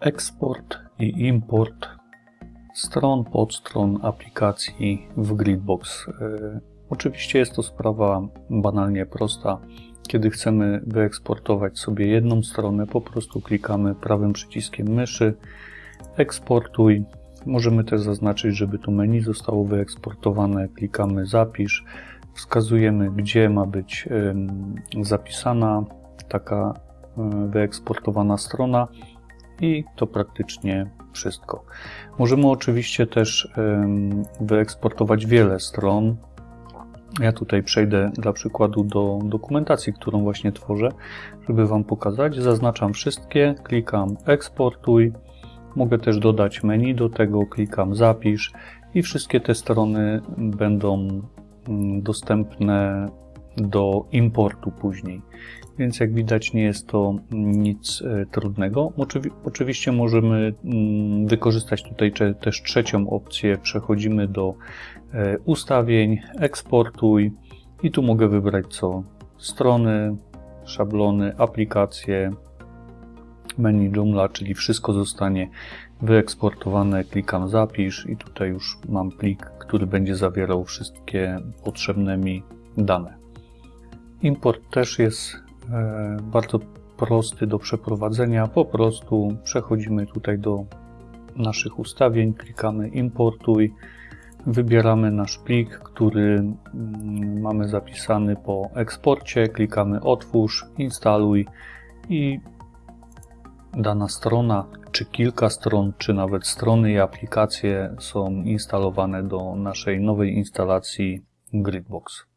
eksport i import stron, podstron aplikacji w Gridbox. E, oczywiście jest to sprawa banalnie prosta. Kiedy chcemy wyeksportować sobie jedną stronę, po prostu klikamy prawym przyciskiem myszy, eksportuj. Możemy też zaznaczyć, żeby to menu zostało wyeksportowane. Klikamy zapisz, wskazujemy, gdzie ma być zapisana taka e, wyeksportowana strona i to praktycznie wszystko. Możemy oczywiście też wyeksportować wiele stron. Ja tutaj przejdę dla przykładu do dokumentacji, którą właśnie tworzę, żeby Wam pokazać. Zaznaczam wszystkie, klikam eksportuj. Mogę też dodać menu do tego, klikam zapisz i wszystkie te strony będą mm, dostępne do importu później więc jak widać nie jest to nic e, trudnego. Oczywiście możemy mm, wykorzystać tutaj też trzecią opcję. Przechodzimy do e, ustawień, eksportuj i tu mogę wybrać co strony, szablony, aplikacje, menu Joomla, czyli wszystko zostanie wyeksportowane. Klikam zapisz i tutaj już mam plik, który będzie zawierał wszystkie potrzebne mi dane. Import też jest E, bardzo prosty do przeprowadzenia. Po prostu przechodzimy tutaj do naszych ustawień, klikamy importuj, wybieramy nasz plik, który mm, mamy zapisany po eksporcie, klikamy otwórz, instaluj i dana strona, czy kilka stron, czy nawet strony i aplikacje są instalowane do naszej nowej instalacji Gridbox.